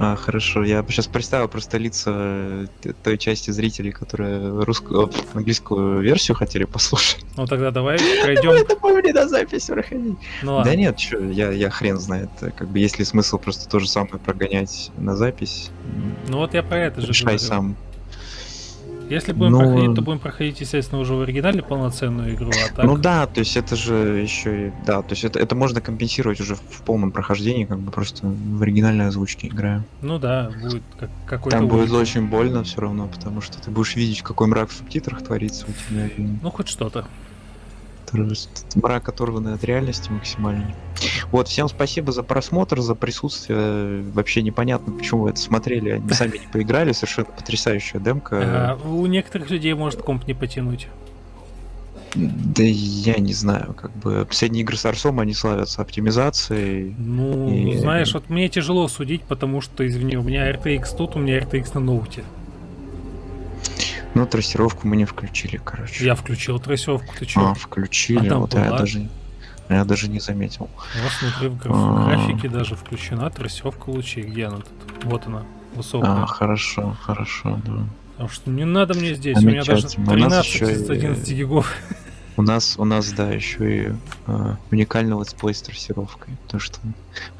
А, хорошо. Я сейчас представил просто лица э, той части зрителей, которые русскую, английскую версию хотели послушать. Ну тогда давай пройдем. Это по мне на запись проходить. Ну. Да нет, чё, я, я хрен знает. э, Как бы есть ли смысл просто то же самое прогонять на запись? Ну вот я про это же Решай сам. Если будем Ну, проходить, то будем проходить, естественно, уже в оригинале полноценную игру, а так... Ну да, то есть это же еще и... Да, то есть это, это можно компенсировать уже в, в полном прохождении, как бы просто в оригинальной озвучке играю. Ну да, будет как, какой-то Там будет ужас. очень больно все равно, потому что ты будешь видеть, какой мрак в субтитрах творится у тебя. И Ну хоть что-то. Мрак, оторванный от реальности максимально. Вот, всем спасибо за просмотр, за присутствие. Вообще непонятно, почему вы это смотрели, они сами не поиграли. Совершенно потрясающая демка. А, у некоторых людей может комп не потянуть. Да я не знаю, как бы последние игры с Арсом, они славятся оптимизацией. Ну, И- знаешь, вот мне тяжело судить, потому что, извини, у меня RTX тут, у меня RTX на ноуте. Но трассировку мы не включили, короче. Я включил трассовку, ты чё? А, включили, А там вот я была? даже, я даже не заметил. Вот смотри, в граф- А. графике даже включена трассовка лучей. Где она тут? Вот она, высокая. А, хорошо, хорошо, да. Потому что не надо мне здесь, у меня даже Замечательно. У нас 13 ещё из и- 11 гигов. У нас, у нас, да, еще и э, уникальный летсплей с трассировкой. Потому что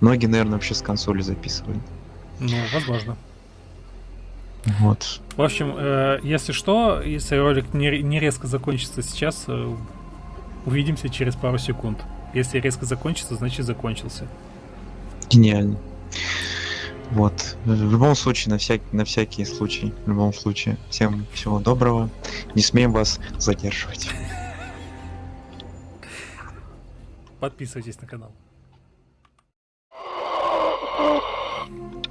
многие, наверное, вообще с консоли записывали. Ну, возможно. Вот. В общем, э, если что, если ролик не, ре- не резко закончится сейчас, э, увидимся через пару секунд. Если резко закончится, значит закончился. Гениально. Вот. В любом случае, на, всяк... на всякий случай, в любом случае, всем всего доброго. Не смеем вас задерживать. Подписывайтесь на канал.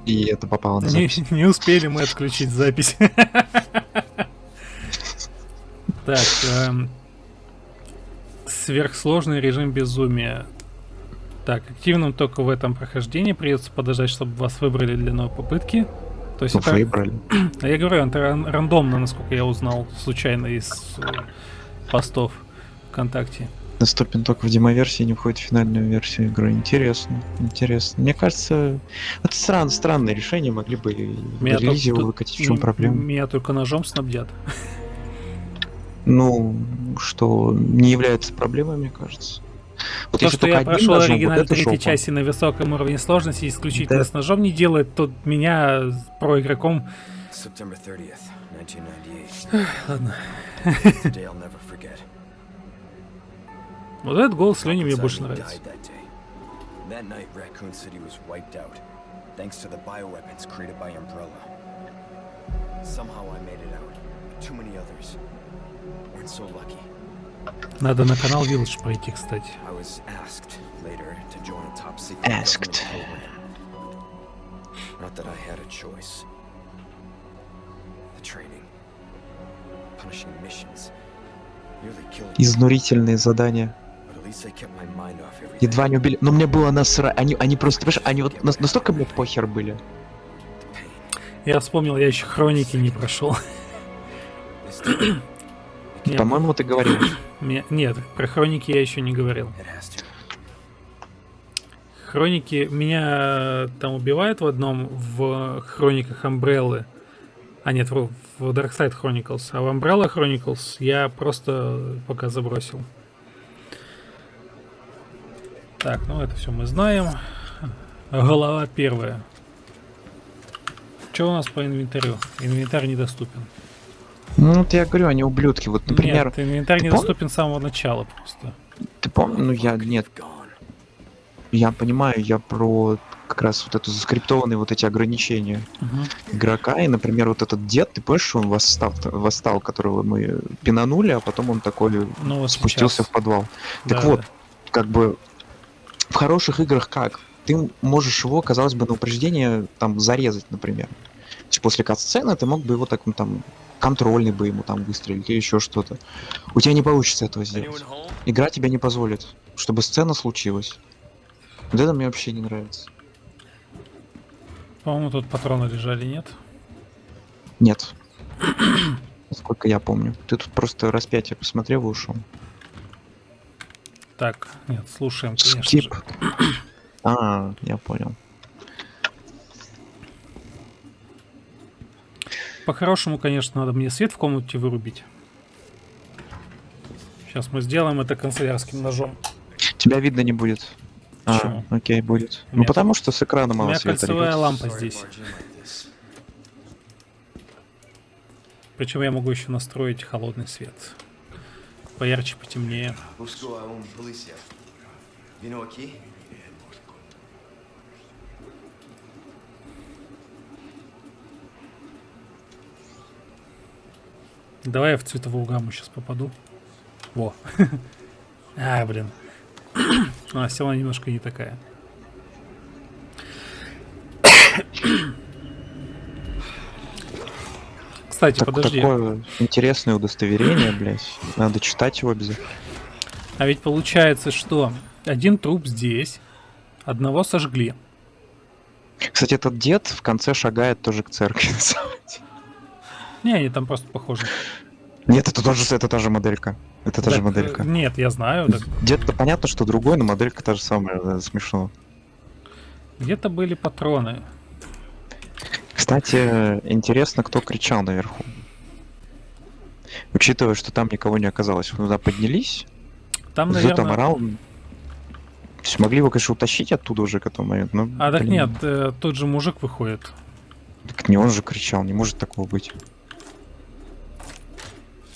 И это попало на Не, запись. не успели мы отключить запись. Так, эм, сверхсложный режим безумия. Так, активным только в этом прохождении придется подождать, чтобы вас выбрали для новой попытки. То есть Ну, это, выбрали. а я говорю, это ран- рандомно, насколько я узнал, случайно из э, постов ВКонтакте. Доступен только в демоверсии, не входит в финальную версию игры. Интересно, интересно. Мне кажется, это стран, странное решение, могли бы Меня релизе его выкатить, в чем проблема? Меня только ножом снабдят. Ну, что не является проблемой, мне кажется. Вот То, если что я прошел ножом, оригинал вот третьей части на высоком уровне сложности исключительно Да. с ножом не делает, то меня про игроком... September 30th, 1998. Ладно. Вот этот голос Лени мне больше нравится. that night, Raccoon City was wiped out, thanks to the bioweapons created by Umbrella. Somehow I made it out, but too many others weren't so lucky. Надо на канал Village пройти, кстати. I was asked later to join a top secret Asked. Not that I had a choice. The training, punishing missions, nearly killed Изнурительные задания. Едва не убили. Но мне было насра... Они, они просто, понимаешь, они вот нас- настолько мне похер были. Я вспомнил, я еще хроники не прошел. По-моему, ты говорил. нет, про хроники я еще не говорил. Хроники меня там убивают в одном в хрониках Umbrella. А нет, в, в Dark Side Chronicles. А в Umbrella Chronicles я просто пока забросил. Так, ну это все мы знаем. Голова первая. Что у нас по инвентарю? Инвентарь недоступен. Ну, вот я говорю, они ублюдки. Вот, например, Нет, инвентарь ты пом- недоступен с самого начала просто. ты помнишь, ну я, нет, я понимаю, я про как раз вот это заскриптованные вот эти ограничения игрока, и, например, вот этот дед, ты помнишь, что он восстал, восстал, которого мы пинанули, а потом он такой Ну вот спустился сейчас. в подвал. Так Да, вот, да. как бы в хороших играх как? ты можешь его, казалось бы, на упреждение там зарезать, например. То есть после кат-сцены ты мог бы его так, ну, там, контрольный бы ему там выстрелить или еще что-то. У тебя не получится этого сделать. Игра тебе не позволит, чтобы сцена случилась. Вот это мне вообще не нравится. По-моему, тут патроны лежали, нет? Нет. Насколько я помню. Ты тут просто распятие посмотрел и ушел. Так, нет, слушаем, конечно Скип. же. А, я понял. По-хорошему, конечно, надо мне свет в комнате вырубить. Сейчас мы сделаем это канцелярским ножом. Тебя видно не будет. А, окей, будет. У Ну потому что с экрана У мало меня света. кольцевая ребят. лампа здесь. Причем я могу еще настроить холодный свет. Поярче, потемнее. Давай я в цветовую гамму сейчас попаду. Во. А, блин. А, села немножко не такая. Кстати, Так- подожди. Такое интересное удостоверение, блядь. Надо читать его обязательно. А ведь получается, что один труп здесь, одного сожгли. Кстати, этот дед в конце шагает тоже к церкви. Не, они там просто похожи. Нет, это тоже это та же моделька. Это та же Так, моделька. э, Нет, я знаю. так Дед-то понятно, что другой, но моделька та же самая. да, Смешно. Где-то были патроны. Кстати, интересно, кто кричал наверху. Учитывая, что там никого не оказалось. Вы туда поднялись, Там, Зу там наверное... орал. То есть могли его, конечно, утащить оттуда уже к этому моменту, но... А так блин, нет, э, тот же мужик выходит. Так не он же кричал, не может такого быть.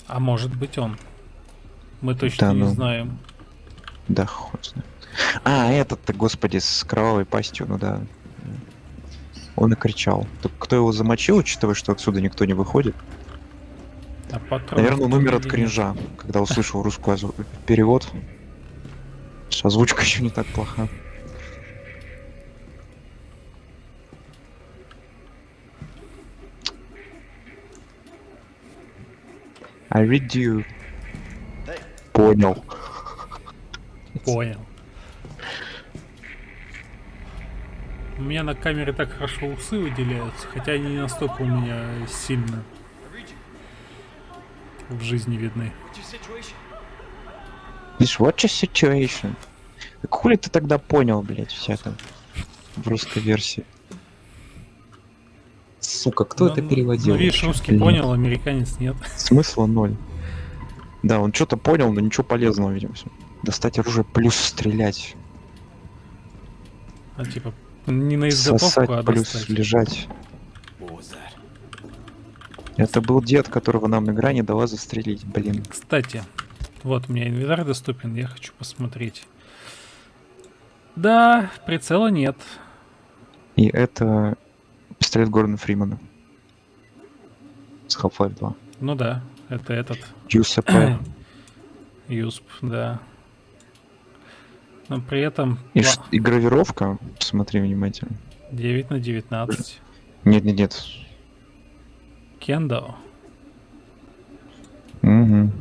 А может быть он. Мы точно Да не ну. знаем. Да, хуй знает. А, этот-то, господи, с кровавой пастью, ну да. Он и кричал. Так кто его замочил, учитывая, что отсюда никто не выходит? А патроны Наверное, он умер от кринжа, когда услышал русский озву- перевод. Озвучка еще не так плоха. I read you. Понял. Понял. У меня на камере так хорошо усы выделяются, хотя они не настолько у меня сильно в жизни видны. This what your situation? Так хули ты тогда понял, блядь, вся это в русской версии? Сука, кто Ну, это ну, переводил? Ну, видишь, русский блин? понял, американец нет. Смысла ноль. Да, он что-то понял, но ничего полезного, видимо. Достать оружие плюс стрелять. А типа не на изготовку, Сосать а плюс достать. лежать. Это был дед, которого нам игра не дала застрелить, блин. Кстати, вот у меня инвентарь доступен, я хочу посмотреть. Да, прицела нет. И это пистолет Гордона Фримана. С Half-Life 2. Ну да, это этот. USP. Юсп, да. Но при этом И, ш- и гравировка, смотри внимательно. 9 на 19. Нет-нет-нет. Кендо. Угу.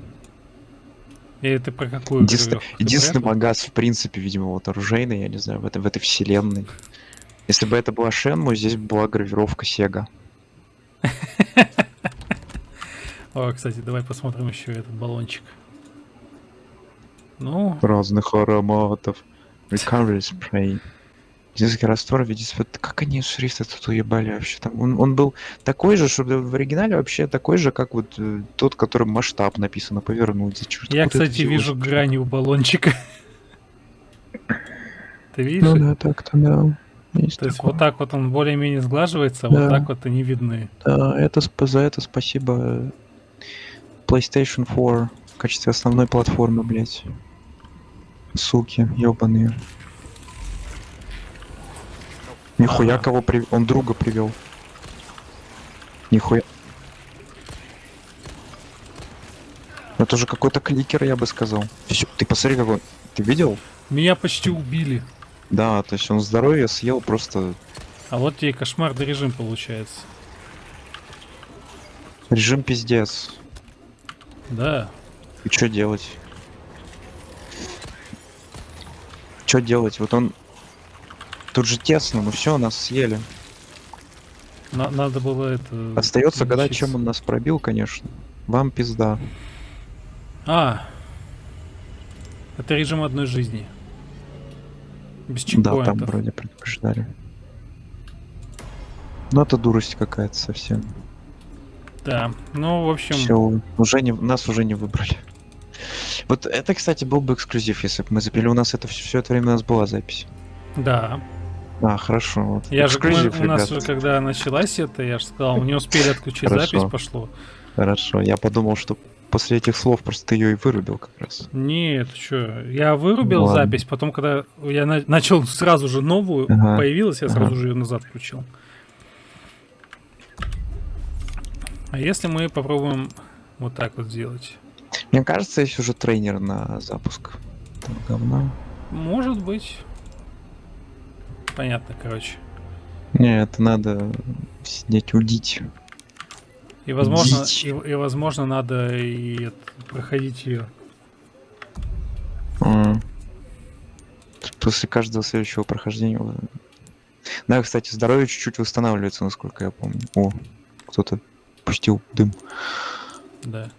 Или ты про какую? Ты единственный магаз, в принципе, видимо, вот оружейный, я не знаю, в, этой в этой вселенной. Если бы это была Шенму, здесь бы была гравировка Сега. О, кстати, давай посмотрим еще этот баллончик. Ну, Разных ароматов. Recovery spray. Дизельский раствор в виде света. Как они шрифты тут уебали вообще? Там он, он был такой же, что в оригинале вообще такой же, как вот э, тот, которым масштаб написано, повернуть. Чёрт, я, кстати, вижу взялось? грани у баллончика. Ты видишь? Ну да, так-то да. Есть То есть такое. вот так вот он более-менее сглаживается, а Да. вот так вот они видны. Да, это, за это спасибо PlayStation 4 в качестве основной платформы, блять. Суки, ебаные. Нихуя Ага. кого при... Он друга привел. Нихуя. Это же какой-то кликер, я бы сказал. Ты посмотри, какой. Ты видел? Меня почти убили. Да, то есть он здоровье съел просто А вот тебе кошмарный режим получается. режим пиздец. Да. И что делать? Что делать? Вот он... Тут же тесно, ну все, нас съели. На- надо было это... Остается гадать, чем он нас пробил, конечно. Вам пизда. А. Это режим одной жизни. Без Да, там чекпоинтов. вроде предупреждали. Ну это дурость какая-то совсем. Да. Ну, в общем, Все, уже не, нас уже не выбрали. Вот это, кстати, был бы эксклюзив, если бы мы запили. У нас это все, это время у нас была запись. да. А, хорошо. Вот. Я же, мы- эксклюзив, у нас когда началась это, я же сказал, мы не успели отключить запись, пошло. Хорошо. Я подумал, что после этих слов просто ты ее и вырубил как раз. Нет, что, я вырубил Ладно. запись, потом, когда я на- начал сразу же новую, Ага. появилась, я Ага. сразу же ее назад включил. А если мы попробуем вот так вот сделать? Мне кажется, есть уже тренер на запуск. этого говна. Может быть. Понятно, короче. Не, это надо сидеть удить. И возможно, Дичь. и, и, возможно, надо и это, проходить ее. А. После каждого следующего прохождения. Да, кстати, здоровье чуть-чуть восстанавливается, насколько я помню. О, кто-то пустил дым. Да.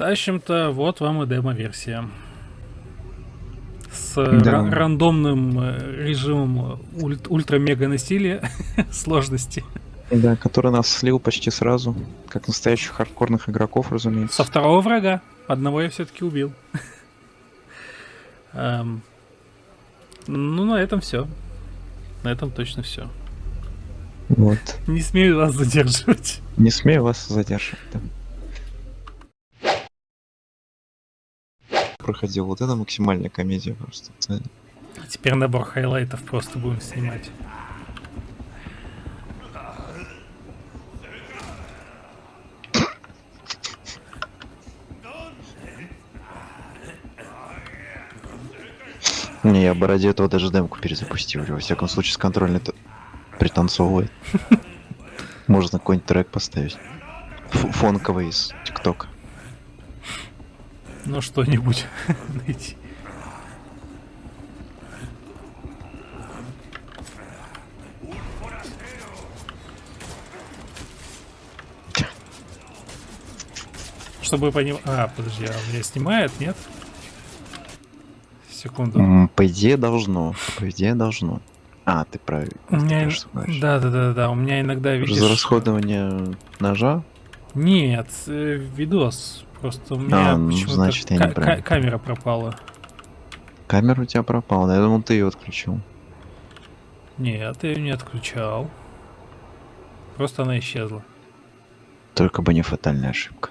Тащим-то, вот вам и демо-версия. С Да. ра- рандомным э, режимом э, ульт- ультра-мега насилия сложности. Да, который нас слил почти сразу. Как настоящих хардкорных игроков, разумеется. Со второго врага. Одного я все-таки убил. Эм, Ну, на этом все. На этом точно все. Вот. Не смею вас задерживать. Не смею вас задерживать. да. Проходил. Вот это максимальная комедия просто. Это- Теперь набор хайлайтов просто будем снимать. Не, я бы ради этого даже демку перезапустил. Во всяком случае, с контрольной пританцовывает. Можно какой-нибудь трек поставить. Ф- Фонковый из ТикТока. Ну, что-нибудь найти. Чтобы понимать... А, подожди, а меня снимает, нет? Секунду. По идее должно. По идее должно. А, ты правильно. У меня... Да, да, да, да. У меня иногда видишь... За расходование ножа? Нет, э, видос. Просто у меня А, ну, значит, я неправильно. ка- камера пропала. Камера у тебя пропала. да, Я думал, ты ее отключил. Нет, я ее не отключал. Просто она исчезла. Только бы не фатальная ошибка.